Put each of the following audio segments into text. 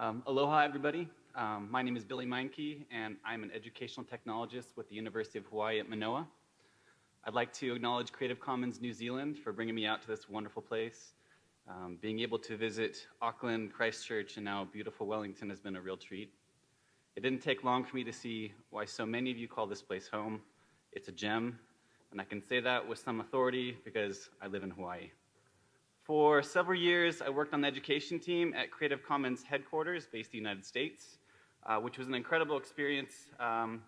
Um, aloha, everybody. Um, my name is Billy Meinke, and I'm an educational technologist with the University of Hawaii at Manoa. I'd like to acknowledge Creative Commons New Zealand for bringing me out to this wonderful place. Um, being able to visit Auckland, Christchurch, and now beautiful Wellington has been a real treat. It didn't take long for me to see why so many of you call this place home. It's a gem, and I can say that with some authority because I live in Hawaii. For several years, I worked on the education team at Creative Commons headquarters based in the United States, uh, which was an incredible experience, um,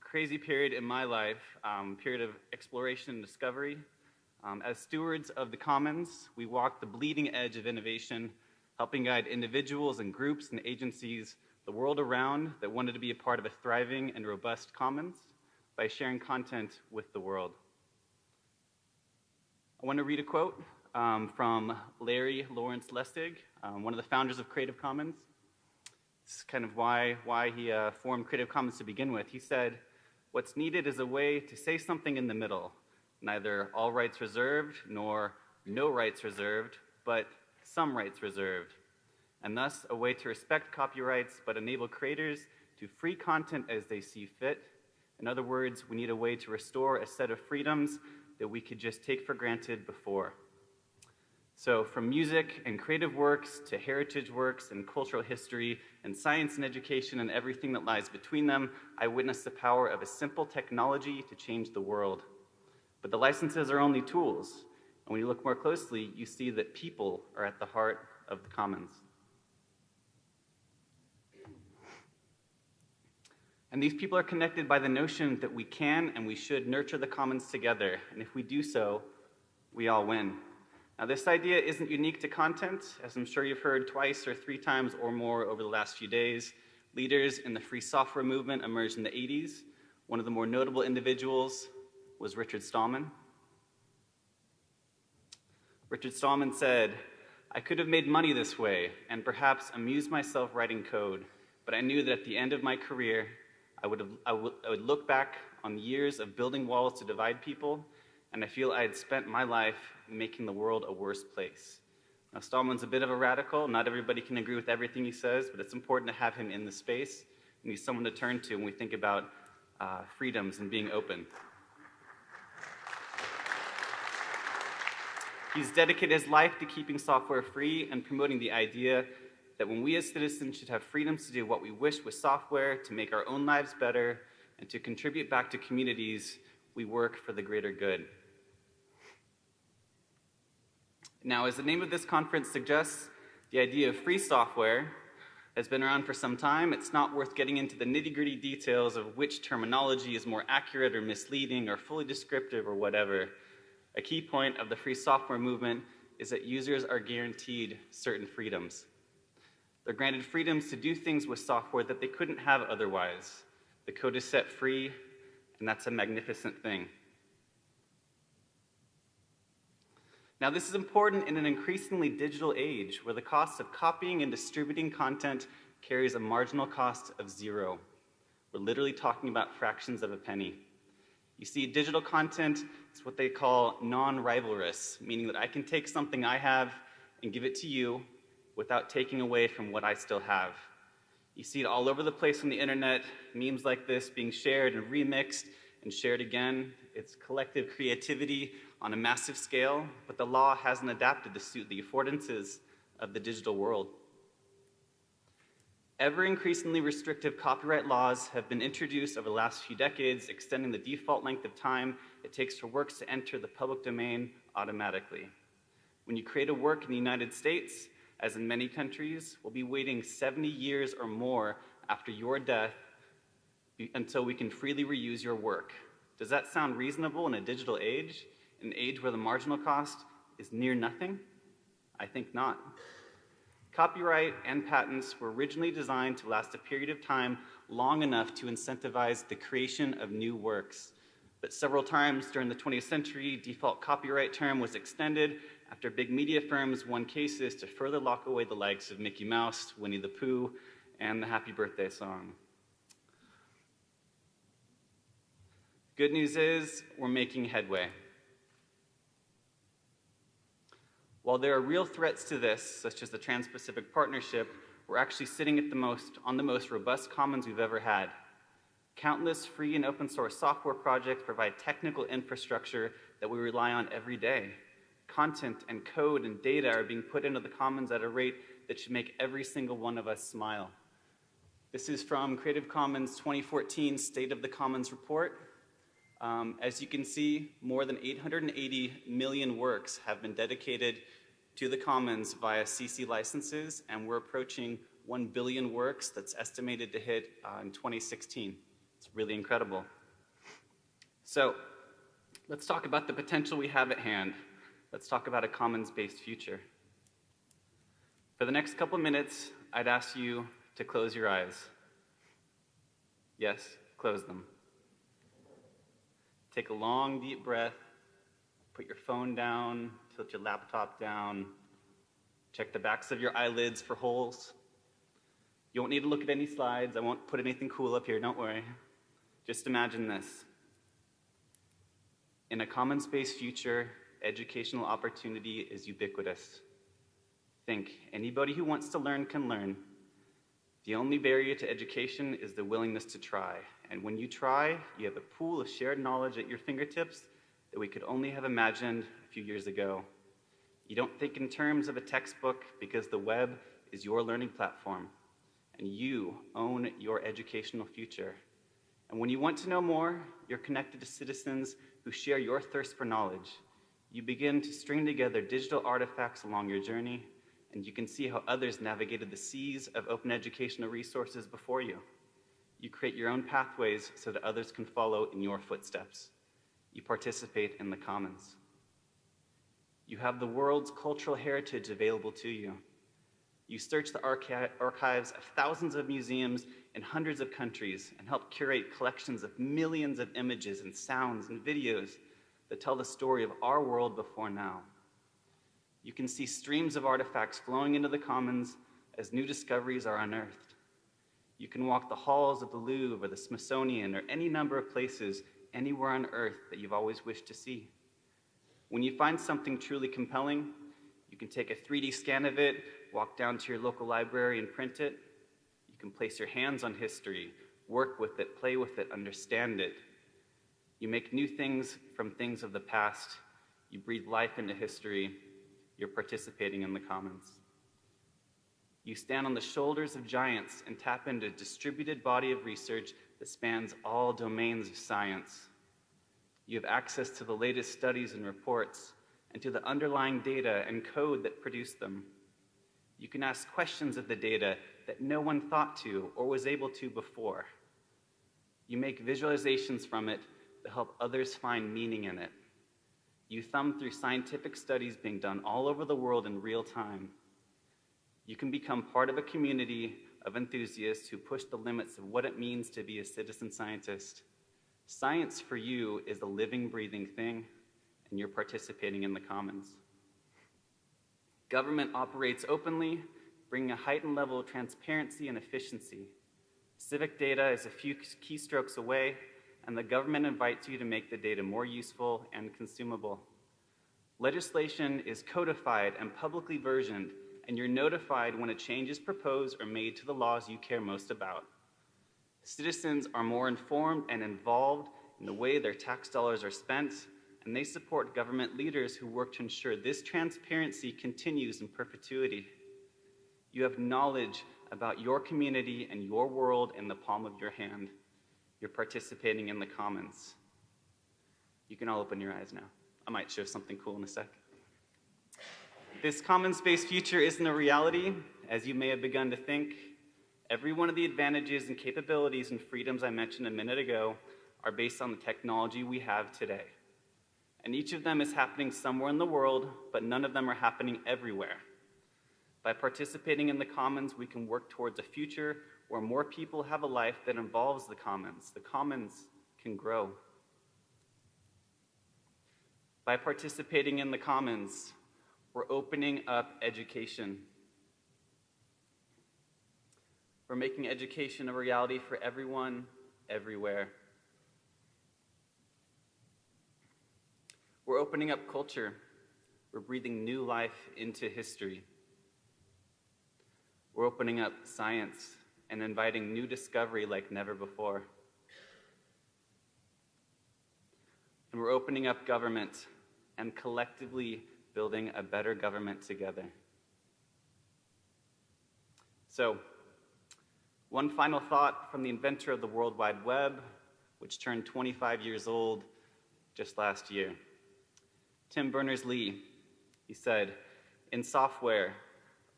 crazy period in my life, um, period of exploration and discovery. Um, as stewards of the commons, we walked the bleeding edge of innovation, helping guide individuals and groups and agencies the world around that wanted to be a part of a thriving and robust commons by sharing content with the world. I want to read a quote um, from Larry Lawrence Lessig, um, one of the founders of Creative Commons. This is kind of why, why he uh, formed Creative Commons to begin with. He said, what's needed is a way to say something in the middle, neither all rights reserved nor no rights reserved, but some rights reserved, and thus a way to respect copyrights but enable creators to free content as they see fit. In other words, we need a way to restore a set of freedoms that we could just take for granted before. So from music and creative works to heritage works and cultural history and science and education and everything that lies between them, I witnessed the power of a simple technology to change the world. But the licenses are only tools. And when you look more closely, you see that people are at the heart of the commons. And these people are connected by the notion that we can and we should nurture the commons together. And if we do so, we all win. Now, this idea isn't unique to content, as I'm sure you've heard twice or three times or more over the last few days. Leaders in the free software movement emerged in the 80s. One of the more notable individuals was Richard Stallman. Richard Stallman said, I could have made money this way and perhaps amused myself writing code, but I knew that at the end of my career, I would, have, I I would look back on the years of building walls to divide people, and I feel I had spent my life making the world a worse place. Now, Stallman's a bit of a radical. Not everybody can agree with everything he says, but it's important to have him in the space. He's someone to turn to when we think about uh, freedoms and being open. He's dedicated his life to keeping software free and promoting the idea that when we as citizens should have freedoms to do what we wish with software, to make our own lives better, and to contribute back to communities, we work for the greater good. Now, as the name of this conference suggests, the idea of free software has been around for some time. It's not worth getting into the nitty gritty details of which terminology is more accurate or misleading or fully descriptive or whatever. A key point of the free software movement is that users are guaranteed certain freedoms. They're granted freedoms to do things with software that they couldn't have otherwise. The code is set free, and that's a magnificent thing. Now, this is important in an increasingly digital age where the cost of copying and distributing content carries a marginal cost of zero. We're literally talking about fractions of a penny. You see, digital content is what they call non-rivalrous, meaning that I can take something I have and give it to you without taking away from what I still have. You see it all over the place on the internet, memes like this being shared and remixed and shared again. It's collective creativity on a massive scale, but the law hasn't adapted to suit the affordances of the digital world. Ever increasingly restrictive copyright laws have been introduced over the last few decades, extending the default length of time it takes for works to enter the public domain automatically. When you create a work in the United States, as in many countries, we'll be waiting 70 years or more after your death until we can freely reuse your work. Does that sound reasonable in a digital age? an age where the marginal cost is near nothing? I think not. Copyright and patents were originally designed to last a period of time long enough to incentivize the creation of new works. But several times during the 20th century, default copyright term was extended after big media firms won cases to further lock away the likes of Mickey Mouse, Winnie the Pooh, and the Happy Birthday song. Good news is we're making headway. While there are real threats to this, such as the Trans-Pacific Partnership, we're actually sitting at the most, on the most robust commons we've ever had. Countless free and open source software projects provide technical infrastructure that we rely on every day. Content and code and data are being put into the commons at a rate that should make every single one of us smile. This is from Creative Commons 2014 State of the Commons report. Um, as you can see, more than 880 million works have been dedicated to the commons via CC licenses, and we're approaching 1 billion works that's estimated to hit uh, in 2016. It's really incredible. So let's talk about the potential we have at hand. Let's talk about a commons-based future. For the next couple minutes, I'd ask you to close your eyes. Yes, close them. Take a long, deep breath. Put your phone down, tilt your laptop down. Check the backs of your eyelids for holes. You won't need to look at any slides. I won't put anything cool up here, don't worry. Just imagine this. In a commons-based future, educational opportunity is ubiquitous. Think, anybody who wants to learn can learn. The only barrier to education is the willingness to try. And when you try, you have a pool of shared knowledge at your fingertips that we could only have imagined a few years ago. You don't think in terms of a textbook because the web is your learning platform, and you own your educational future. And when you want to know more, you're connected to citizens who share your thirst for knowledge. You begin to string together digital artifacts along your journey, and you can see how others navigated the seas of open educational resources before you. You create your own pathways so that others can follow in your footsteps. You participate in the commons. You have the world's cultural heritage available to you. You search the archi archives of thousands of museums in hundreds of countries and help curate collections of millions of images and sounds and videos that tell the story of our world before now. You can see streams of artifacts flowing into the commons as new discoveries are unearthed. You can walk the halls of the Louvre or the Smithsonian or any number of places anywhere on earth that you've always wished to see. When you find something truly compelling, you can take a 3D scan of it, walk down to your local library and print it. You can place your hands on history, work with it, play with it, understand it. You make new things from things of the past. You breathe life into history. You're participating in the commons. You stand on the shoulders of giants and tap into a distributed body of research that spans all domains of science. You have access to the latest studies and reports and to the underlying data and code that produce them. You can ask questions of the data that no one thought to or was able to before. You make visualizations from it that help others find meaning in it. You thumb through scientific studies being done all over the world in real time you can become part of a community of enthusiasts who push the limits of what it means to be a citizen scientist. Science for you is a living, breathing thing, and you're participating in the commons. Government operates openly, bringing a heightened level of transparency and efficiency. Civic data is a few keystrokes away, and the government invites you to make the data more useful and consumable. Legislation is codified and publicly versioned and you're notified when a change is proposed or made to the laws you care most about. Citizens are more informed and involved in the way their tax dollars are spent, and they support government leaders who work to ensure this transparency continues in perpetuity. You have knowledge about your community and your world in the palm of your hand. You're participating in the commons. You can all open your eyes now. I might show something cool in a sec. This commons-based future isn't a reality, as you may have begun to think. Every one of the advantages and capabilities and freedoms I mentioned a minute ago are based on the technology we have today. And each of them is happening somewhere in the world, but none of them are happening everywhere. By participating in the commons, we can work towards a future where more people have a life that involves the commons. The commons can grow. By participating in the commons, we're opening up education. We're making education a reality for everyone, everywhere. We're opening up culture. We're breathing new life into history. We're opening up science and inviting new discovery like never before. And we're opening up government and collectively building a better government together. So, one final thought from the inventor of the World Wide Web, which turned 25 years old just last year. Tim Berners-Lee, he said, in software,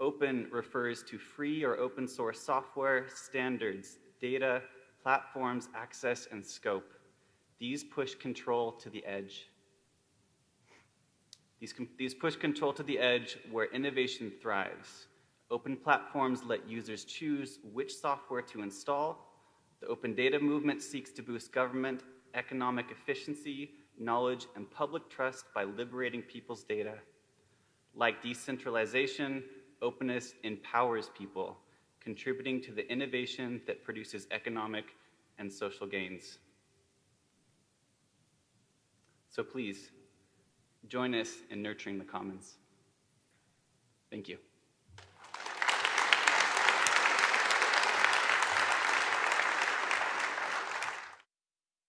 open refers to free or open source software, standards, data, platforms, access, and scope. These push control to the edge. These, these push control to the edge where innovation thrives. Open platforms let users choose which software to install. The open data movement seeks to boost government, economic efficiency, knowledge, and public trust by liberating people's data. Like decentralization, openness empowers people, contributing to the innovation that produces economic and social gains. So please, join us in nurturing the commons. Thank you.